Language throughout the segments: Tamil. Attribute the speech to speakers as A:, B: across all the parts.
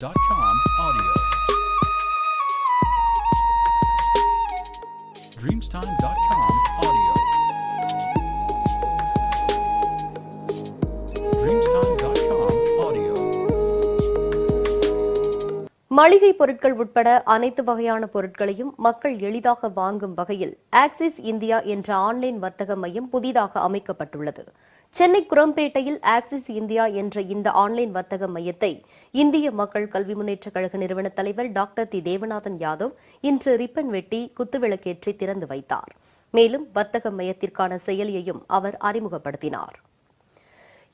A: Audio. Dreamstime.com audio.
B: மளிகை பொருட்கள் உட்பட அனைத்து வகையான பொருட்களையும் மக்கள் எளிதாக வாங்கும் வகையில் ஆக்சிஸ் இந்தியா என்ற ஆன்லைன் வர்த்தக மையம் புதிதாக அமைக்கப்பட்டுள்ளது. சென்னை குரம்பேட்டையில் ஆக்சிஸ் இந்தியா என்ற இந்த ஆன்லைன் வர்த்தக மையத்தை இந்திய மக்கள் கல்வி முன்னேற்ற கழக நிறுவன தலைவர் டாக்டர் தி தேவநாதன் யாதவ் இன்று ரிப்பன் வெட்டி குத்துவிளக்கேற்றி திறந்து வைத்தார். மேலும் வர்த்தக மையத்திற்கான செயலியையும் அவர் அறிமுகப்படுத்தினார்.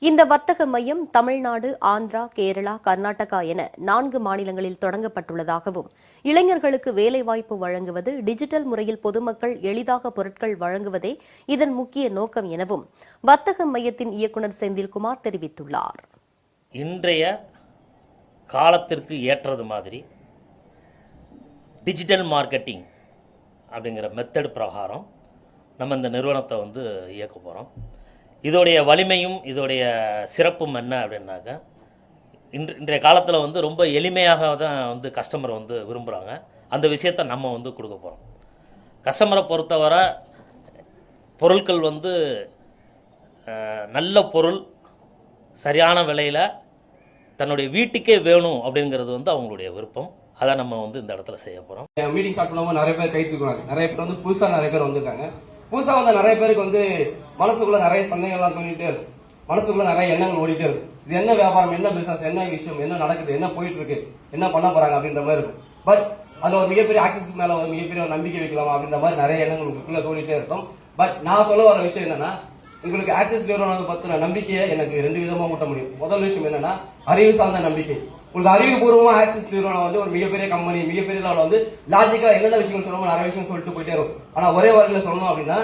B: இந்த வர்த்தக மையம் தமிழ்நாடு ஆந்திரா கேரளா கர்நாடகா என நான்கு மாநிலங்களில் தொடங்கப்பட்டுள்ளதாகவும் இளைஞர்களுக்கு வேலைவாய்ப்பு வழங்குவது டிஜிட்டல் முறையில் பொதுமக்கள் எளிதாக பொருட்கள் வழங்குவதே இதன் முக்கிய நோக்கம் எனவும் வர்த்தக மையத்தின் இயக்குநர் செந்தில்குமார் தெரிவித்துள்ளார்.
C: இன்றைய காலத்திற்கு ஏற்றது மாதிரி டிஜிட்டல் மார்க்கெட்டிங் அப்படிங்கிற மெத்தட் பிரகாரம் நம்ம இந்த நிறுவனத்தை வந்து இயக்க போகிறோம் இதோடைய வலிமையும் இதோடைய சிறப்பும் என்ன அப்படின்னாக்கா இன்று இன்றைய காலத்தில் வந்து ரொம்ப எளிமையாக தான் வந்து கஸ்டமர் வந்து விரும்புகிறாங்க அந்த விஷயத்தை நம்ம வந்து கொடுக்க போகிறோம் கஸ்டமரை பொறுத்தவரை பொருட்கள் வந்து நல்ல பொருள் சரியான விலையில் தன்னுடைய வீட்டுக்கே வேணும் அப்படிங்கிறது வந்து அவங்களுடைய விருப்பம். அதை நம்ம வந்து இந்த இடத்துல செய்ய போகிறோம்
D: மீட்டிங் ஸ்டார்ட் பண்ணும்போது நிறைய பேர் கை தூக்குறாங்க நிறைய பேர் வந்து புதுசாக நிறைய பேர் வந்திருக்காங்க. புதுசாக வந்த நிறைய பேருக்கு வந்து மனசுக்குள்ள நிறைய சந்தேகங்கள்லாம் தோணிட்டே இருக்கு மனசுக்குள்ள நிறைய எண்ணங்கள் ஓடிட்டே இருக்கு இது என்ன வியாபாரம் என்ன பிசினஸ் என்ன விஷயம் என்ன நடக்குது என்ன போயிட்டு இருக்கு என்ன பண்ண போறாங்க அப்படின்ற மாதிரி இருக்கும். பட் அதுல ஒரு மிகப்பெரிய ஆக்சஸ் மேல ஒரு மிகப்பெரிய ஒரு நம்பிக்கை வைக்கலாம் அப்படின்ற மாதிரி நிறைய எண்ணங்கள் உங்களுக்குள்ள தோண்டிட்டே இருக்கும். பட் நான் சொல்ல வர விஷயம் என்னன்னா உங்களுக்கு ஆக்சஸ் நிறுவனம் பத்தின நம்பிக்கையை எனக்கு ரெண்டு விதமா ஊட்ட முடியும். முதல் விஷயம் என்னன்னா அறிவு சார்ந்த நம்பிக்கை. உங்களுக்கு அறிவுபூர்வமா ஆக்சிஸ் நிறுவனம் வந்து ஒரு மிகப்பெரிய கம்பெனி மிகப்பெரிய லெவலில் வந்து லாஜிக்காக என்னென்ன விஷயங்கள் சொல்லணும் நிறைய விஷயம் சொல்லிட்டு போயிட்டே இருக்கும். ஆனா ஒரே வாரத்தில் சொல்லணும் அப்படின்னா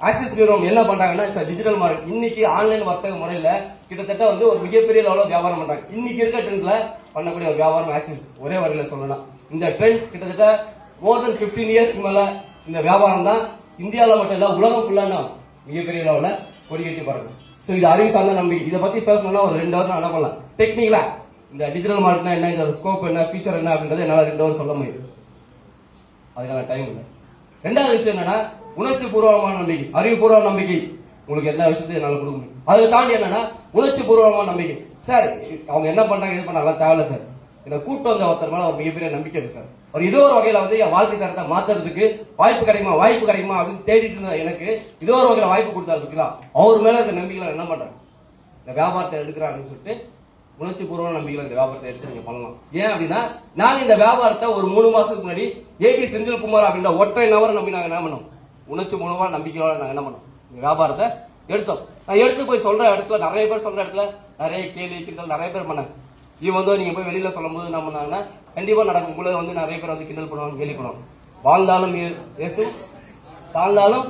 D: ஆக்சிஸ் நிறுவனம் என்ன பண்றாங்கன்னா டிஜிட்டல் மார்க்கெட் இன்னைக்கு ஆன்லைன் வர்த்தக முறையில கிட்டத்தட்ட வந்து ஒரு மிகப்பெரிய லெவலில் வியாபாரம் பண்றாங்க. இன்னைக்கு இருக்க ட்ரெண்ட்ல பண்ணக்கூடிய ஒரு வியாபாரம் ஆக்சிஸ் ஒரே வரையில சொல்லலாம் இந்த ட்ரெண்ட் கிட்டத்தட்ட மோர் தென் 15 இயர்ஸ் மேல இந்த வியாபாரம் தான் இந்தியாவில் மட்டும் இல்ல உலகம் ஃபுல்லான மிகப்பெரிய லெவலில் கொடி கட்டி பறக்கும் ஸோ இது அறிவு சார்ந்த நம்பிக்கை. இதை பத்தி பேசணும்னா ஒரு ரெண்டு வாரம் என்ன பண்ணலாம் டெக்னிக்கலா இந்த டிஜிட்டல் மார்க்னா என்ன? இதோட ஸ்கோப் என்ன? ஃபீச்சர் என்ன? அப்படின்றத என்னால் ரெண்டு வருஷம் சொல்ல முடியுது. அதுக்கான டைம் இல்லை. ரெண்டாவது விஷயம் என்னன்னா உணர்ச்சி பூர்வமான நம்பிக்கை அறிவுபூர்வ நம்பிக்கை. உங்களுக்கு எல்லா விஷயத்தையும் என்னால் கொடுக்க முடியும். அதை தாண்டி என்னன்னா உணர்ச்சி பூர்வமான நம்பிக்கை. சார் அவங்க என்ன பண்றாங்க இது பண்ணாங்க தேவையில்ல சார். என்ன கூட்டு வந்த ஒருத்தர் மேலே ஒரு மிகப்பெரிய நம்பிக்கை இருக்கு சார். ஒரு இதோ ஒரு வகையில வந்து என் வாழ்க்கை தரத்தை மாத்துறதுக்கு வாய்ப்பு கிடைக்குமா வாய்ப்பு கிடைக்குமா அப்படின்னு தேடிட்டு இருந்த எனக்கு இதோ ஒரு வகையில வாய்ப்பு கொடுத்தாரு பார்த்தீங்களா அவர் மேல இருக்க நம்பிக்கையில என்ன பண்றாங்க இந்த வியாபாரத்தை எடுக்கிறாங்கன்னு சொல்லிட்டு உணர்ச்சி பூர்வமான நம்பிக்கையில் இந்த வியாபாரத்தை எடுத்து நீங்க பண்ணலாம். ஏன் அப்படின்னா நாங்க இந்த வியாபாரத்தை ஒரு மூணு மாசத்துக்கு முன்னாடி ஏபி செந்தில்குமார் அப்படின்ற ஒற்றை நபரை நம்பி நாங்க என்ன பண்ணோம்? உணர்ச்சி மூலமா நம்பிக்கையோட நாங்க என்ன பண்ணோம்? இந்த வியாபாரத்தை எடுத்தோம். நான் எடுத்து போய் சொல்ற இடத்துல நிறைய பேர் சொல்ற இடத்துல நிறைய கேள்வி கிண்டல் நிறைய பேர் பண்ணாங்க இது வந்து நீங்க போய் வெளியில சொல்லும்போது என்ன பண்ணாங்கன்னா கண்டிப்பா நடக்கும். உங்களை வந்து நிறைய பேர் வந்து கிண்டல் பண்ணுவாங்க கேள்வி பண்ணுவாங்க. வாழ்ந்தாலும் இயே- தாழ்ந்தாலும்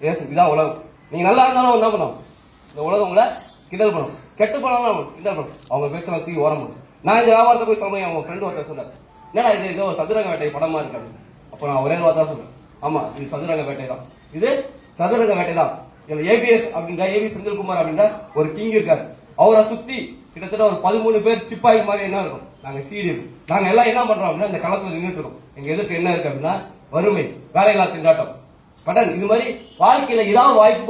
D: இயேசு. இதான் உலகம். நீங்க நல்லா இருந்தாலும் என்ன பண்ணும் இந்த உலகம் உங்களை கிண்டல் பண்ணும். கெட்டு போனாலும் இந்த அவங்க பேச்செல்லாம் தூக்கி ஓரம் நான் இந்த வியாபாரத்தை போய் சொல்லுவேன் அவங்க ஃப்ரெண்டு ஒருத்தர் சொன்னார். என்னடா இது? ஏதோ சதுரங்க வேட்டை படமா இருக்காது. அப்போ நான் ஒரே வார்த்தை சொல்றேன் ஆமா இது சதுரங்க வேட்டை தான். இது சதுரங்க வேட்டை தான் இதுல ஏபிஎஸ் அப்படின்ற ஏபி செந்தில்குமார் அப்படின்ற ஒரு கிங் இருக்காரு. அவரை சுத்தி கிட்டத்தட்ட ஒரு பதிமூணு பேர் சிப்பாய் மாதிரி என்ன இருக்கும்? நாங்க சீடி இருக்கும். நாங்க எல்லாம் என்ன பண்றோம் அப்படின்னா இந்த களத்துல நின்றுட்டு இருக்கோம். எங்க எதிர்க்கு என்ன இருக்கு அப்படின்னா வறுமை வேலையில்லா திண்டாட்டம். கடன் இது மாதிரி வாழ்க்கையில ஏதாவது வாய்ப்பு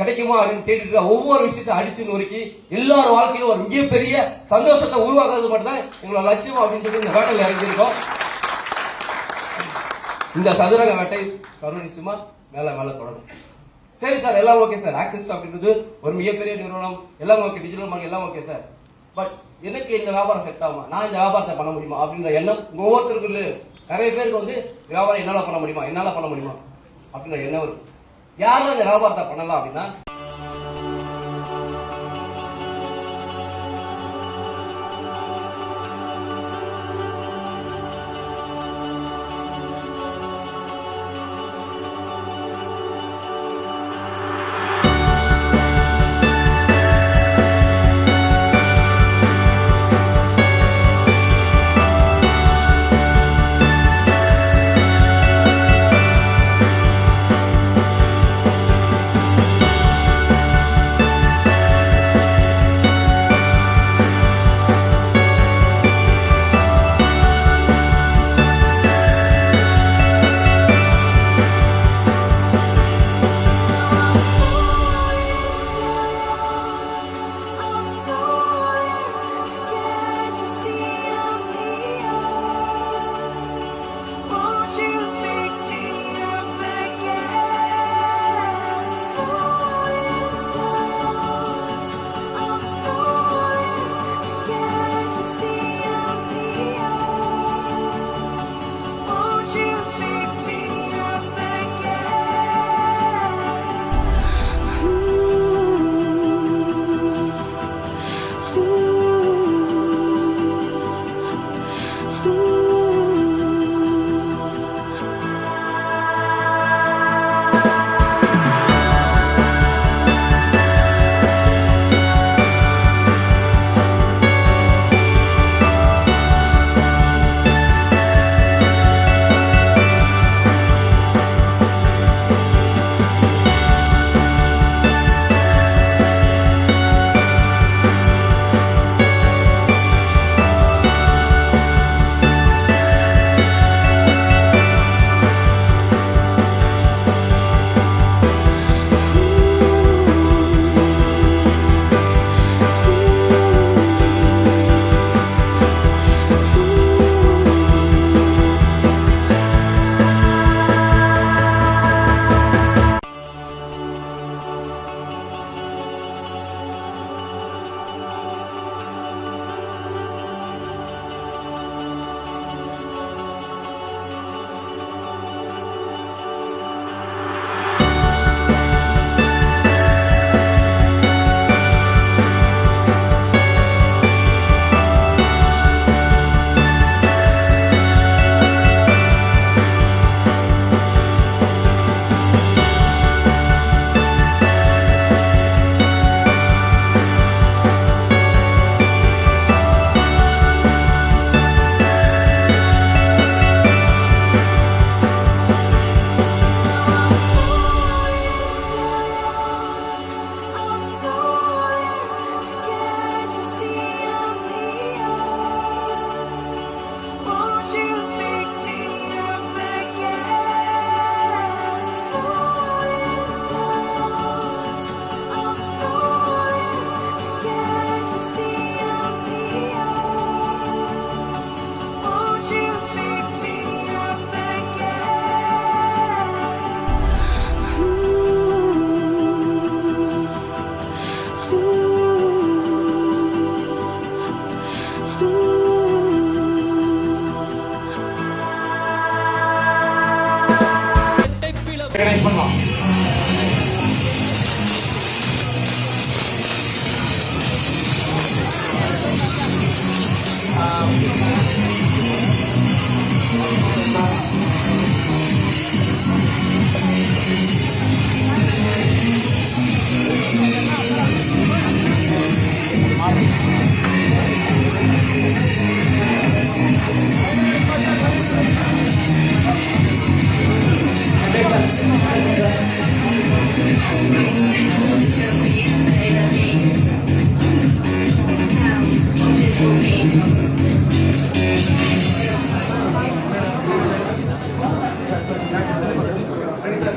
D: கிடைக்குமா அப்படின்னு கேட்டுட்டு ஒவ்வொரு விஷயத்தை அடிச்சு நொறுக்கி எல்லார் வாழ்க்கையிலும் ஒரு மிகப்பெரிய சந்தோஷத்தை உருவாக்குறது மட்டும் தான் எங்களோட லட்சியம் அப்படின்னு சொல்லி இந்த வேட்டையில் இறங்கியிருக்கோம். இந்த சதுரங்க வேட்டை சர்வ நிச்சயமா மேல மேல தொடரும். சரி சார் எல்லாம் ஓகே சார். ஆக்சிஸ் அப்படின்றது ஒரு மிகப்பெரிய நிறுவனம். எல்லாம் ஓகே டிஜிட்டல் மார்க் எல்லாம் ஓகே சார். பட் எனக்கு இந்த வியாபாரம் செட் ஆகுமா? நான் இந்த வியாபாரத்தை பண்ண முடியுமா? அப்படின்ற எண்ணம் உங்க ஒவ்வொருத்தருக்கு நிறைய பேருக்கு வந்து வியாபாரம் என்னால பண்ண முடியுமா? என்னால பண்ண முடியுமா? அப்படின்ற எண்ணம் இருக்கு யாரும் இந்த வியாபாரத்தை பண்ணலாம் அப்படின்னா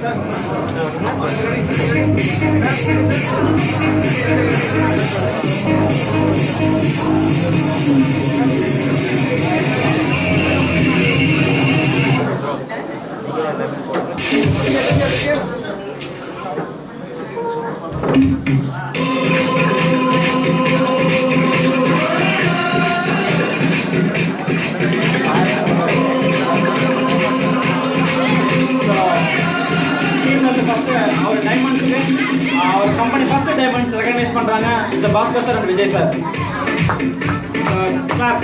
E: டீம்ல பண்ணுறாங்க இந்த Bhaskar sir and Vijay sir. Sir.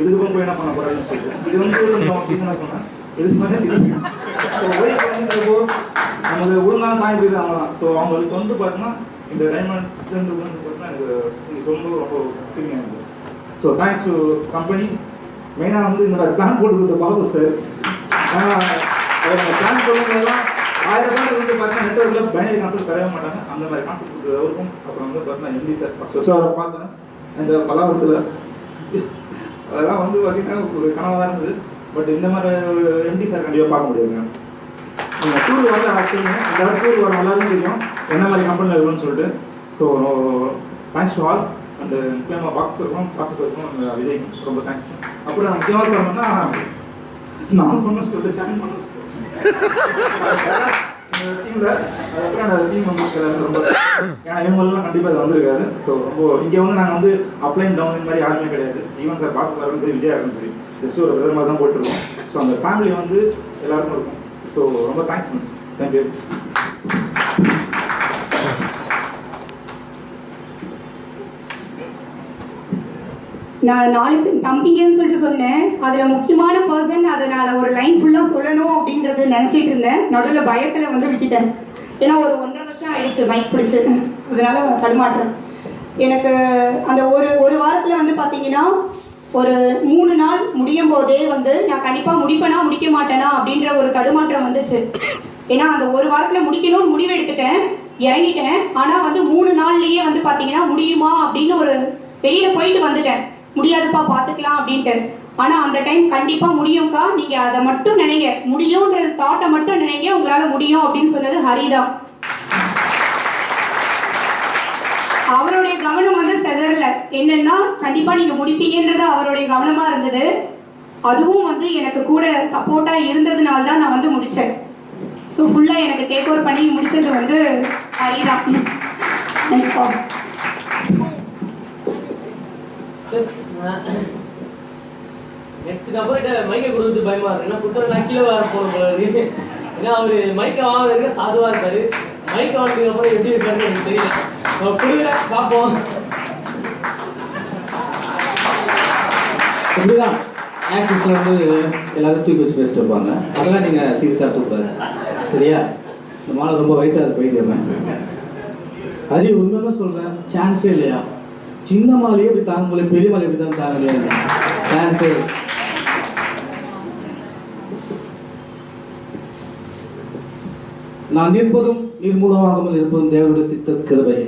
F: இதுக்கு போய் என்ன பண்ண போறாருன்னு சொல்லிட்டு. இது வந்து ஒரு கொஞ்சம் ரீசனாக சொன்னேன் இதுக்கு மேலே இப்போ நமக்கு ஒழுங்கான தாய் போயிடுது அவங்க தான் ஸோ அவங்களுக்கு வந்து பார்த்தீங்கன்னா இந்த டைமண்ட் வந்து பார்த்தீங்கன்னா எனக்கு நீங்கள் சொல்லும்போது ரொம்ப ஃபீலிங் இருக்குது ஸோ தேங்க்ஸ் டு கம்பெனி மெயினாக வந்து இந்த பிளான் போட்டு கொடுத்த பாபு சார் அவங்க பிளான் பண்ணும்போதெல்லாம் ஆயிரம் பேர் வந்து பார்த்தீங்கன்னா நெட்ஒர்க்கில் பைனரி கான்செப்ட் தரவே மாட்டாங்க. அந்த மாதிரி கான்செப்ட் கொடுத்தது அவருக்கும். அப்புறம் வந்து பார்த்தீங்கன்னா எம்டி சார் ஃபஸ்ட் ஃபஸ்ட்டு அவரை பார்த்தேன். இந்த பலாபுரத்தில் அதெல்லாம் வந்து பார்த்தீங்கன்னா ஒரு கனவாக தான் இருந்தது. பட் இந்த மாதிரி ஒரு எம்டி சார் கண்டிப்பாக பார்க்க முடியாதுங்க நீங்கள் டூர் வந்து ஆக்சுவலி இந்த டூர் வர எல்லாருக்கும் தெரியும். என்ன மாதிரி கம்பெனியில் இருக்கணும்னு சொல்லிட்டு. So thanks to all and முக்கியமாக பாக்ஸ் இருக்கும் பாசஸ் இருக்கும் அந்த விஜய் ரொம்ப தேங்க்ஸ் அப்புறம் முக்கியமாக சொல்லணும்னா நான் சொன்ன சொல்லிட்டு ஜாயின் பண்ண டீமில் அதுக்கப்புறம் அந்த டீம் மெம்பர்ஸ் ரொம்ப ஏன்னா இவங்கெல்லாம் கண்டிப்பாக இது வந்திருக்காது ஸோ ரொம்ப இங்கே வந்து நாங்கள் வந்து அப்ளைன் டவுன் இந்த மாதிரி யாருமே கிடையாது. ஈவன் சார் பாஸ் சாரும் சரி விஜயா இருக்கும் சரி ஜஸ்ட் ஒரு பிரதர் மாதிரி தான் போயிட்டுருக்கோம் ஸோ அந்த ஃபேமிலி வந்து எல்லாருக்கும் இருக்கும். ஸோ ரொம்ப தேங்க்ஸ் மிஸ் தேங்க்யூ
G: நான் நாலு பேர் தம்பிங்கன்னு சொல்லிட்டு சொன்னேன். அதில் முக்கியமான பர்சன் அதை நான் ஒரு லைன் ஃபுல்லாக சொல்லணும் அப்படின்றது நினச்சிட்டு இருந்தேன். நடுவில் பயத்தில் வந்து விட்டுட்டேன். ஏன்னா ஒரு ஒன்றரை வருஷம் ஆயிடுச்சு பைக் பிடிச்சு. அதனால தடுமாற்றேன் எனக்கு அந்த ஒரு ஒரு வாரத்தில் வந்து பார்த்தீங்கன்னா ஒரு மூணு நாள் முடியும் போதே வந்து நான் கண்டிப்பாக முடிப்பேனா முடிக்க மாட்டேனா அப்படின்ற ஒரு தடுமாற்றம் வந்துச்சு. ஏன்னா அந்த ஒரு வாரத்தில் முடிக்கணும்னு முடிவு எடுத்துட்டேன். இறங்கிட்டேன். ஆனால் வந்து மூணு நாள்லயே வந்து பார்த்தீங்கன்னா முடியுமா அப்படின்னு ஒரு வெளியில போயிட்டு வந்துட்டேன். முடியாதுப்பா பார்த்துக்கலாம் அப்படின்ட்டு. ஆனா அந்த டைம் கண்டிப்பா முடியும்க்கா. நீங்க அதை மட்டும் நினைங்க. முடியும்ன்ற தாட்டை மட்டும் நினைங்க. உங்களால முடியும் அப்படின்னு சொன்னது ஹரிதான். அவருடைய கவனம் வந்து செதறல. என்னன்னா கண்டிப்பா நீங்க முடிப்பீங்கன்றது அவருடைய கவனமா இருந்தது. அதுவும் வந்து எனக்கு கூட சப்போர்ட்டா இருந்ததுனால தான் நான் வந்து முடிச்சேன். ஸோ ஃபுல்லா எனக்கு டேக் ஓவர் பண்ணி முடிச்சது வந்து ஹரிதான். நெக்ஸ்ட்டுக்கு
H: அப்புறம் நபர்கிட்ட மைக்கை கொடுத்து பயமா இருக்கு. ஏன்னா குற்றம் நான் கீழே வர போன போல இருக்கு. ஏன்னா அவரு மைக்கை வாங்குறதுக்கு சாதுவா இருக்காரு மைக்கை வாங்கினதுக்கு அப்புறம் எப்படி இருக்காருன்னு எனக்கு தெரியல. அவர் கொடுக்குற பார்ப்போம்.
I: இப்படிதான் ஆக்சிஸில் வந்து எல்லாரும் தூக்கி வச்சு பேசிட்டு இருப்பாங்க. அதெல்லாம் நீங்கள் சீரியஸாக எடுத்துக்கூடாது சரியா? இந்த மாலை ரொம்ப வெயிட்டாக இருக்கு இருந்தேன். அது உண்மையில சொல்கிறேன் சான்ஸே இல்லையா? சின்ன மாலையே இப்படி தாங்க முடியல பெரிய மாலை இப்படி தான் தாங்க முடியாது சான்ஸே நான் நிற்பதும் நீர் இருப்பதும் தேவனுடைய சித்த கிருபை.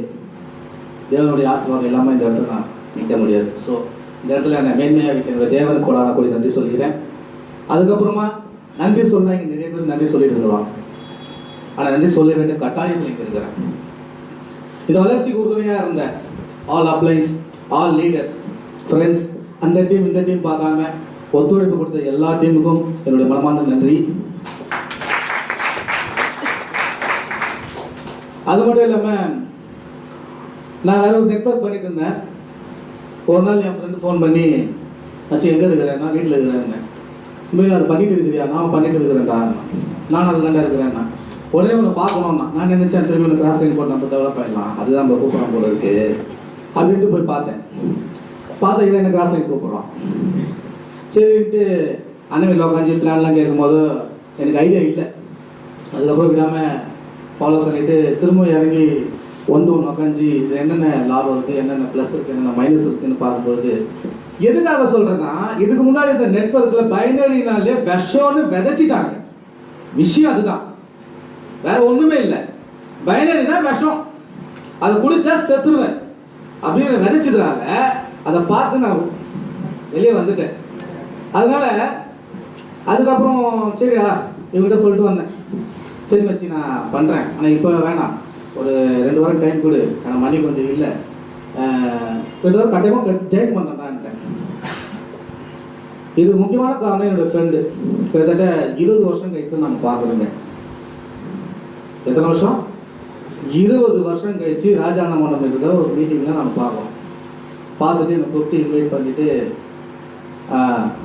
I: தேவனுடைய ஆசீர்வாதம் எல்லாமே இந்த இடத்துல நான் நிற்க முடியாது. ஸோ இந்த இடத்துல நான் மேன்மையாக வைக்க என்னுடைய தேவனுக்கு கொடான கூடி நன்றி சொல்கிறேன். அதுக்கப்புறமா நன்றி சொன்னால் இங்கே நிறைய பேர் நன்றி சொல்லிட்டு இருக்கலாம். ஆனால் நன்றி சொல்ல வேண்டிய கட்டாயத்தில் இங்கே இருக்கிறேன். இந்த வளர்ச்சிக்கு உறுதுணையாக இருந்தேன் all uplines all leaders friends அந்த டீம் இந்த டீம் பார்க்காம ஒத்துழைப்பு கொடுத்த எல்லா டீமுக்கும் என்னுடைய மனமார்ந்த நன்றி. அது மட்டும் இல்லாமல் நான் வேற ஒரு நெட்ஒர்க் பண்ணிட்டு இருந்தேன். ஒரு நாள் என் ஃப்ரெண்டு ஃபோன் பண்ணி ஆச்சு எங்கே இருக்கிறேன் நான் வீட்டில் இருக்கிறேன் உண்மையில அதை பண்ணிட்டு இருக்கிறியா? நான் பண்ணிட்டு இருக்கிறேன்டா. நான் அது தாண்டா இருக்கிறேன்னா. உடனே உன்னை பார்க்கணும்னா நான் நினச்சேன் திரும்பி உனக்கு கிராஸ் லைன் போட்டு நம்ம டெவலப் ஆயிடலாம். அதுதான் நம்ம கூப்பிடலாம் போல இருக்குது அப்படின்ட்டு போய் பார்த்தேன். பார்த்தா இவன் என்ன கிராஸ் லைன் கூப்பிடுறான் சரின்ட்டு அண்ணன் உட்காந்து பிளான்லாம் கேட்கும்போது எனக்கு ஐடியா இல்லை. அதுக்கப்புறம் விடாமல் ஃபாலோ பண்ணிட்டு திரும்ப இறங்கி ஒன்று ஒன்று உட்காந்து இது என்னென்ன லாபம் இருக்குது என்னென்ன ப்ளஸ் இருக்குது என்னென்ன மைனஸ் இருக்குதுன்னு பார்க்கும்பொழுது எதுக்காக சொல்கிறேன்னா இதுக்கு முன்னாடி இந்த நெட்ஒர்க்கில் பைனரினாலே விஷம்னு விதைச்சிட்டாங்க. விஷயம் அதுதான். வேற ஒன்றுமே இல்லை. பைனரினா விஷம். அதை குடிச்சா செத்துருவேன். அப்படின்னு விதைச்சதுனால அதை பார்த்து நான் வெளியே வந்துட்டேன். அதனால அதுக்கப்புறம் சரிடா இவங்ககிட்ட சொல்லிட்டு வந்தேன். சரி மச்சி நான் பண்ணுறேன் ஆனால் இப்போ வேணாம். ஒரு ரெண்டு வாரம் டைம் கொடு. ஆனால் மணி கொஞ்சம் இல்லை. ரெண்டு வாரம் கட்டாயமாக ஜாயின் பண்ணுறேன்டான்ட்டேன் இது முக்கியமான காரணம் என்னோடய ஃப்ரெண்டு கிட்டத்தட்ட இருபது வருஷம் கழிச்சு நம்ம பார்க்குறோங்க எத்தனை வருஷம்? இருபது வருஷம் கழிச்சு ராஜாண்ணா மண்டபம் இருக்கிற ஒரு மீட்டிங்கில் நம்ம பார்க்குறோம் பார்த்துட்டு என்னை கூப்பிட்டு இன்வைட் பண்ணிட்டு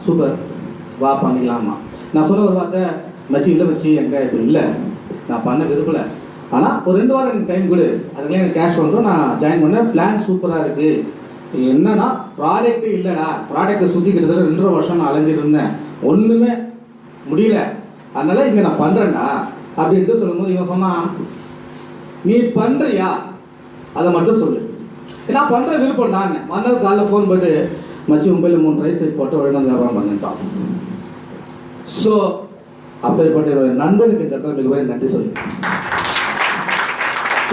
I: சூப்பர் வா பண்ணிக்கலாமா நான் சொன்ன ஒரு வார்த்தை மச்சி இல்லை மச்சி எங்கே இப்போ இல்லை. நான் பண்ண விரும்பல. ஆனால் ஒரு ரெண்டு வாரம் எனக்கு டைம் கொடு. அதுக்குள்ளே எனக்கு கேஷ் வந்துடும். நான் ஜாயின் பண்ணேன். பிளான் சூப்பராக இருக்குது என்னன்னா ப்ராடக்ட்டு இல்லைடா. ப்ராடக்ட்டை சுற்றி கிட்டத்தட்ட ரெண்டரை வருஷம் நான் அலைஞ்சிட்டு இருந்தேன். ஒன்றுமே முடியல. அதனால் இங்கே நான் பண்ணுறேன்டா அப்படின்ட்டு சொல்லும்போது இவன் சொன்னான் நீ பண்ணுறியா அதை மட்டும் சொல்லு. ஏன்னா பண்ணுற விருப்பம் நான் மறுநாள் காலைல ஃபோன் போட்டு மச்சி மொபைலில் மூணு ரைஸ் போட்டு ஒழுங்காக வியாபாரம் பண்ணிட்டான் ஸோ அப்படிப்பட்ட என்னுடைய நண்பனுக்கு இந்த இடத்துல நன்றி சொல்லி.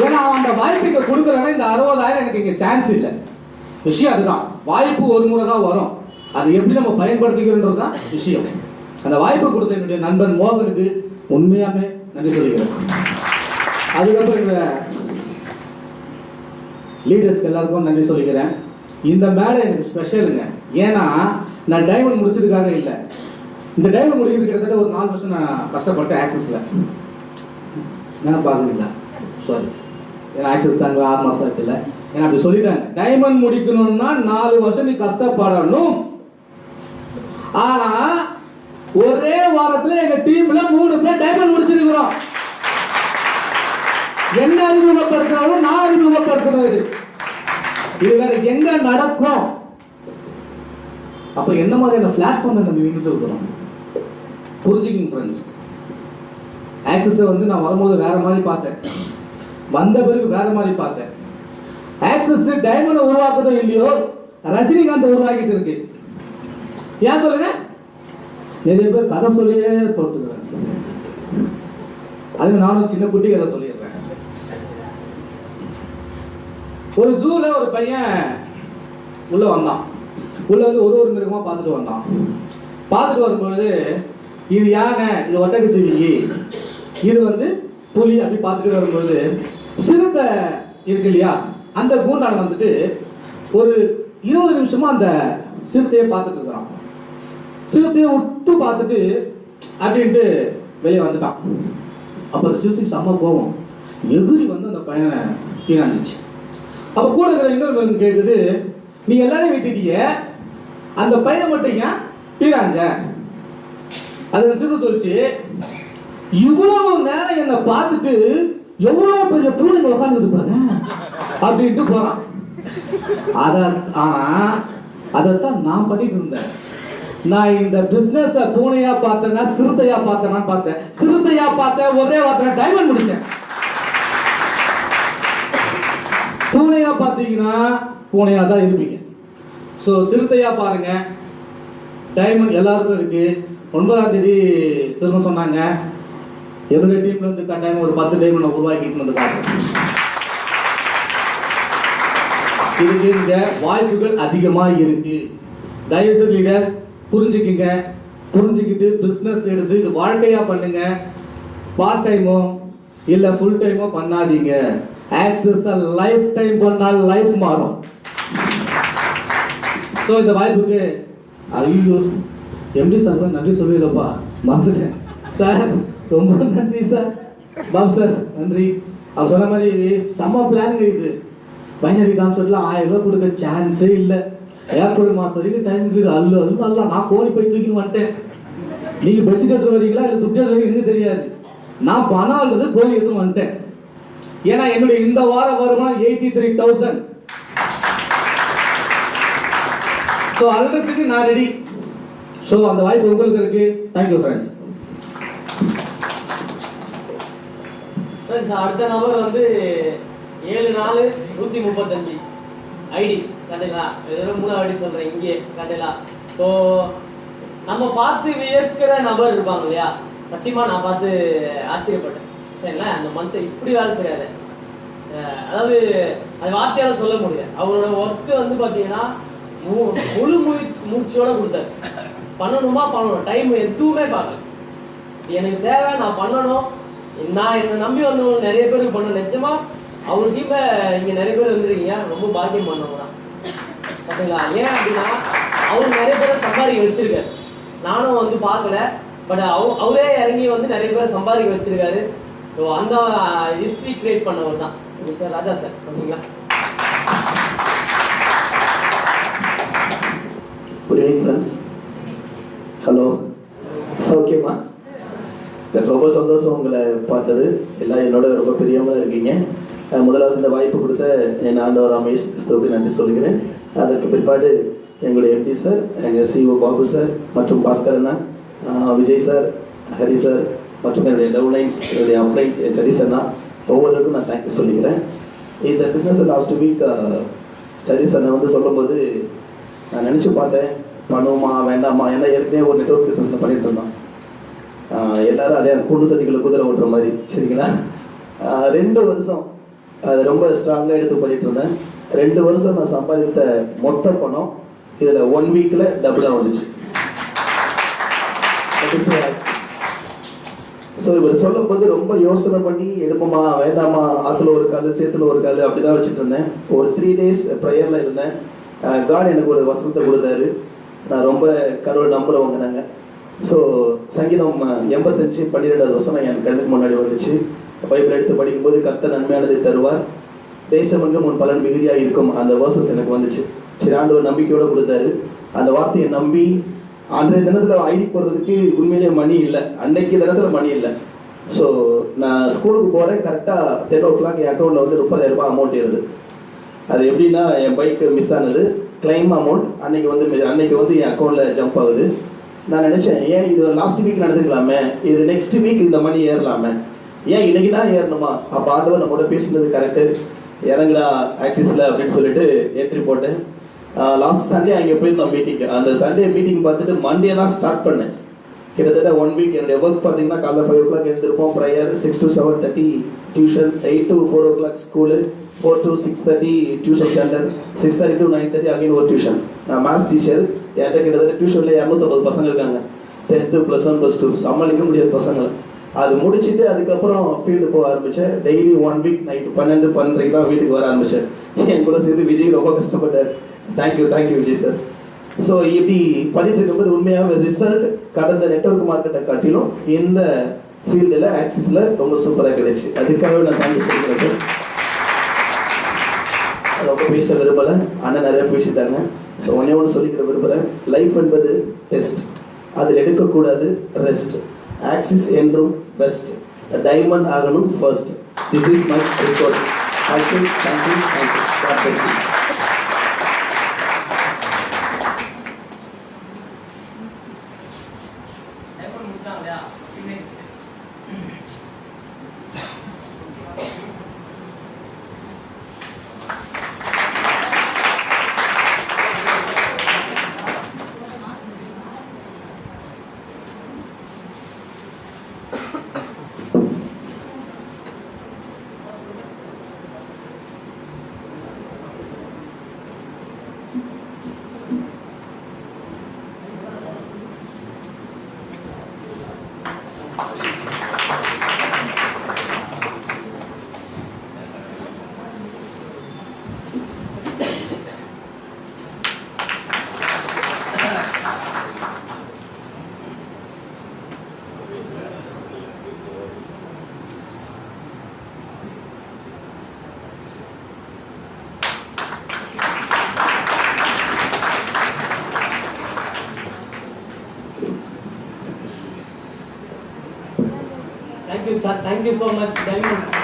I: ஏன்னா அவன் அந்த வாய்ப்பு இங்கே கொடுக்குறானே இந்த அறுபதாயிரம் எனக்கு இங்கே சான்ஸ் இல்லை. விஷயம் அதுதான். வாய்ப்பு ஒரு முறை தான் வரும். அது எப்படி நம்ம பயன்படுத்திக்கிறோன்றது தான் விஷயம். அந்த வாய்ப்பு கொடுத்த என்னுடைய நண்பன் மோகனுக்கு உண்மையாமே நன்றி சொல்லிக்கிறேன். அதுக்கப்புறம் இந்த லீடர்ஸ்க்கு எல்லாருக்கும் நன்றி சொல்லிக்கிறேன். இந்த மேடை எனக்கு ஸ்பெஷலுங்க ஏன்னா நான் டைமண்ட் முடிச்சதுக்காக இல்லை. இந்த டைமண்ட் முடிக்கிறது கிட்டத்தட்ட ஒரு நாலு வருஷம் நான் கஷ்டப்பட்டேன் ஆக்சஸில் என்ன பார்க்குறீங்களா சாரி ஏன்னா ஆக்சஸ் தாங்க ஆறு மாதம் ஆச்சு இல்லை. ஏன்னா அப்படி சொல்லிட்டாங்க. டைமண்ட் முடிக்கணும்னா நாலு வருஷம் நீ கஷ்டப்படணும். ஆனா ஒரே வாரத்துல எங்க டீம்ல மூணு பேர் டைமண்ட் முடிச்சிருக்கிறோம். என்ன அறிமுகப்படுத்தினாலும் நான் அறிமுகப்படுத்தினது. இது இது வேற எங்க நடக்கும்? அப்ப என்ன மாதிரியான பிளாட்ஃபார்ம்ல நம்ம நின்றுட்டு இருக்கிறோம்? புரிஞ்சுக்கிங் ஃப்ரெண்ட்ஸ் ஆக்சஸை வந்து நான் வரும்போது வேற மாதிரி பார்த்தேன். வந்த பிறகு வேற மாதிரி பார்த்தேன். ஆக்சஸ் டைமண்ட் உருவாக்குதோ இல்லையோ ரஜினிகாந்த் உருவாக்கிட்டு இருக்கு. ஏன் சொல்லுங்க? நிறைய பேர் கதை சொல்லியே போட்டுக்கிறேன் அது நானும் சின்ன குட்டி கதை சொல்லிடுறேன். ஒரு ஜூல ஒரு பையன் உள்ள வந்தான். உள்ள வந்து ஒரு ஒரு மிருகமா பார்த்துட்டு வந்தான். பார்த்துட்டு வரும்பொழுது இது யானை இது ஒட்டக சிவிங்கி இது வந்து புலி அப்படி பார்த்துட்டு வரும்பொழுது சிறுத்தை இருக்கு இல்லையா? அந்த கூண்டான வந்துட்டு ஒரு இருபது நிமிஷமா அந்த சிறுத்தையை பார்த்துட்டு இருக்கிறான். சிறுத்தையை விட்டு பார்த்துட்டு அப்படின்ட்டு வெளியே வந்துட்டான். அப்போ அந்த சிறுத்தைக்கு செம்ம கோபம். எகிரி வந்து அந்த பையனை கீழாஞ்சிச்சு அப்போ கூட இருக்கிற இன்னொரு மருந்தும் கேட்குது நீ எல்லாரையும் விட்டுட்டீங்க. அந்த பையனை மட்டும் ஏன் கீழாஞ்ச அது சிறு சொல்லிச்சு இவ்வளவு நேரம் என்னை பார்த்துட்டு எவ்வளவு பெரிய பூனை உட்காந்துது பாரு அப்படின்ட்டு போறான். அத ஆனா அதைத்தான் நான் பண்ணிட்டு இருந்தேன். நான் இந்த பிசினஸ் பூனையா பார்த்தேன்னா சிறுத்தையா பார்த்தேன்னா பார்த்தேன். சிறுத்தையா பார்த்தேன் ஒரே வார்த்தை டைமண்ட் முடிச்சேன். பூனையா பார்த்தீங்கன்னா பூனையா தான் இருப்பீங்க. ஸோ சிறுத்தையா பாருங்க. டைமண்ட் எல்லாருக்கும் இருக்கு. ஒன்பதாம் தேதி திரும்ப சொன்னாங்க. என்னுடைய டீம்ல இருந்து கட்டாயம் ஒரு பத்து டைமண்ட் உருவாக்கிட்டு வந்து காட்டுறேன் இதுக்கு இந்த வாய்ப்புகள் அதிகமாக இருக்கு. தயவுசெய்து லீடர்ஸ் புரிஞ்சுக்கிங்க. புரிஞ்சுக்கிட்டு பிஸ்னஸ் எடுத்து இது வாழ்க்கையாக பண்ணுங்க. பார்ட் டைமோ இல்லை ஃபுல் டைமோ பண்ணாதீங்க. ஆக்சஸ் லைஃப் டைம் பண்ணால் லைஃப் மாறும். ஸோ இந்த வாய்ப்புக்கு ஐயோ எப்படி சார் நன்றி சொல்லிடுறப்பா. மறந்துட்டேன். சார் ரொம்ப நன்றி சார் பாபு சார் நன்றி. அவர் சொன்ன மாதிரி செம்ம பிளான் இருக்குது. பைனரி கான்செப்ட்ல ஆயிரம் ரூபாய் கொடுக்க சான்ஸே இல்லை. ஏப்ரல் மாதம் வரைக்கும் டைம் இருக்குது. அல்ல அல்ல நல்லா நான் கோழி போய் தூக்கி வந்துட்டேன். நீங்க பட்ஜெட் எடுத்து வரீங்களா இல்லை துட்டு எடுத்து வரீங்கன்னு தெரியாது. நான் பணம் அல்லது கோழி எடுத்து வந்துட்டேன். ஏன்னா என்னுடைய இந்த வார வருமானம் எயிட்டி த்ரீ தௌசண்ட் ஸோ அல்றதுக்கு நான் ரெடி ஸோ அந்த வாய்ப்பு உங்களுக்கு இருக்கு. தேங்க்யூ ஃப்ரெண்ட்ஸ்
H: அடுத்த நபர் வந்து ஏழு நாலு நூத்தி முப்பத்தஞ்சு. ஐடி கதைலா இது மூணு ஐடி சொல்றேன் இங்கே கதைலா ஸோ நம்ம பார்த்து வியக்கிற நபர் இருப்பாங்க இல்லையா? சத்தியமா நான் பார்த்து ஆச்சரியப்பட்டேன். சரிங்களா அந்த மனுஷன் இப்படி வேலை செய்யாது அதாவது அது வார்த்தையால சொல்ல முடியாது அவரோட ஒர்க்கு வந்து பார்த்தீங்கன்னா மு- முழு மூ மூச்சோட கொடுத்தாரு. பண்ணணுமா பண்ணணும். டைம் எதுவுமே பார்க்கல. எனக்கு தேவை நான் பண்ணணும். நான் என்னை நம்பி வந்தவங்க நிறைய பேருக்கு பண்ண நிச்சயமா அவங்களுக்கு இப்போ இங்கே நிறைய பேர் வந்துருக்கீங்க. ரொம்ப பாக்கியம் பண்ணவங்க தான். பார்த்தீங்களா ஏன் அப்படின்னா அவர் நிறைய பேரை சம்பாதிக்க வச்சிருக்காரு. நானும் வந்து பார்க்கல. பட் அவ அவரே இறங்கி வந்து நிறைய பேரை சம்பாதிக்க வச்சிருக்காரு. ஸோ அந்த ஹிஸ்ட்ரி கிரியேட் பண்ணவர் தான். மிஸ்டர் ராஜா சார் ஓகேங்களா
I: குட் ஈவினிங் ஃப்ரெண்ட்ஸ் ஹலோ சௌக்கியமா
J: ரொம்ப சந்தோஷம் உங்களை பார்த்தது. எல்லாம் என்னோட ரொம்ப பெரியவங்களாக இருக்கீங்க. முதலாவது இந்த வாய்ப்பு கொடுத்த என் ஆண்டவர் ரமேஷ் கிறிஸ்தவுக்கு நன்றி சொல்கிறேன். அதற்கு பிற்பாடு எங்களுடைய எம்பி சார் எங்கள் சிஓ பாபு சார் மற்றும் பாஸ்கர் அண்ணா விஜய் சார் ஹரி சார் மற்றும் என்னுடைய டவுன்லைன்ஸ் என்னுடைய அப்ளைன்ஸ் என் சதீஷ் அண்ணா ஒவ்வொருவருக்கும் நான் தேங்க்யூ சொல்லிக்கிறேன். இந்த பிஸ்னஸ் லாஸ்ட் வீக் சதீஷ் அண்ணன் வந்து சொல்லும்போது நான் நினச்சி பார்த்தேன் பண்ணுவோமா வேண்டாமா? ஏன்னா ஏற்கனவே ஒரு நெட்ஒர்க் பிஸ்னஸில் பண்ணிகிட்டு இருந்தோம். எல்லோரும் எல்லாரும் அதே கூண்டு சதிகளை குதிரை ஓட்டுற மாதிரி சரிங்களா? ரெண்டு வருஷம் அது ரொம்ப ஸ்ட்ராங்காக எடுத்து பண்ணிட்டு இருந்தேன். ரெண்டு வருஷம் நான் சம்பாதித்த மொத்த பணம் இதில் ஒன் வீக்கில் டபுளாக வந்துச்சு. ஸோ இவர் சொல்லும்போது ரொம்ப யோசனை பண்ணி எடுப்போமா வேண்டாமா ஆற்றுல ஒரு கால் சேத்துல ஒரு கால் அப்படி தான் வச்சுட்டு இருந்தேன். ஒரு த்ரீ டேஸ் ப்ரேயரில் இருந்தேன். காட் எனக்கு ஒரு வசனத்தை கொடுத்தாரு. நான் ரொம்ப கடவுள் நம்புறவங்க நாங்கள் ஸோ சங்கீதம் எண்பத்தஞ்சு பன்னிரெண்டாவது வசனம் என் கண்ணுக்கு முன்னாடி வந்துச்சு. பைபிள் எடுத்து படிக்கும்போது கத்த நன்மையானதை தருவார். தேசமெங்கும் உன் பலன் மிகுதியாக இருக்கும் அந்த வேர்சஸ் எனக்கு வந்துச்சு. சரி ஆண்டவர் நம்பிக்கையோடு கொடுத்தாரு. அந்த வார்த்தையை நம்பி அன்றைய தினத்தில் ஐடி போடுறதுக்கு உண்மையிலேயே மணி இல்லை. அன்னைக்கு தினத்தில் மணி இல்லை. ஸோ நான் ஸ்கூலுக்கு போகிறேன் கரெக்டாக டென் ஓ கிளாக் என் அக்கௌண்ட்டில் வந்து முப்பதாயிரம் ரூபாய் அமௌண்ட் இருது அது எப்படின்னா என் பைக்கு மிஸ் ஆனது. கிளைம் அமௌண்ட் அன்னைக்கு வந்து அன்னைக்கு வந்து என் அக்கௌண்ட்டில் ஜம்ப் ஆகுது. நான் நினச்சேன் ஏன் இது லாஸ்ட் வீக் நடந்துக்கலாமே? இது நெக்ஸ்ட் வீக் இந்த மணி ஏறலாமே? ஏன் இன்னைக்கு தான் ஏறணுமா? அப்போ ஆண்டவர் நம்மளோட பேசுனது கரெக்டு இறங்குடா ஆக்சிஸில் அப்படின்னு சொல்லிட்டு என்ட்ரி போட்டேன். லாஸ்ட் சண்டே அங்கே போயிருந்தோம் மீட்டிங் அந்த சண்டே மீட்டிங் பார்த்துட்டு மண்டே தான் ஸ்டார்ட் பண்ணேன். கிட்டத்தட்ட ஒன் வீக் என்னுடைய ஒர்க் பார்த்தீங்கன்னா காலைல five o'clock எழுந்திருப்போம் prayer six to seven thirty tuition eight to four o'clock school four to six thirty tuition centre six thirty to nine thirty again ஒரு டியூஷன் நான் மேத்ஸ் டீச்சர் என்கிட்ட கிட்டத்தட்ட டியூஷனில் இரநூத்தம்பது பசங்க இருக்காங்க. Tenth plus one plus two சமாளிக்க முடியாத பசங்களை அது முடிச்சுட்டு அதுக்கப்புறம் ஃபீல்டு போக ஆரம்பித்தேன் டெய்லி ஒன் வீக் நைட்டு பன்னெண்டு பன்னெண்டுக்கு தான் வீட்டுக்கு வர ஆரம்பித்தேன் என் கூட சேர்ந்து விஜய் ரொம்ப கஷ்டப்பட்டார். Thank you thank you Vijay sir so இப்படி பண்ணிட்டு இருக்கும்போது உண்மையாகவே ரிசல்ட் கடந்த நெட்வொர்க் மார்க்கெட்டை காட்டிலும் இந்த ஃபீல்டில் ஆக்சிஸில் ரொம்ப சூப்பராக கிடைச்சி. அதுக்காகவே நான் தேங்க்யூ சொல்லிக்கிறேன் ரொம்ப பேச விரும்பலை. அண்ணன் நிறைய பேசிட்டாங்க. ஸோ ஒன்றே ஒன்று சொல்லிக்கிற விரும்புகிறேன் லைஃப் என்பது டெஸ்ட் அதில் எடுக்கக்கூடாது ரெஸ்ட் ஆக்சிஸ் என்றும் பெஸ்ட் டைமண்ட் ஆகணும் first this is my report thank you thank you thank you God bless you
H: thank you sir thank you so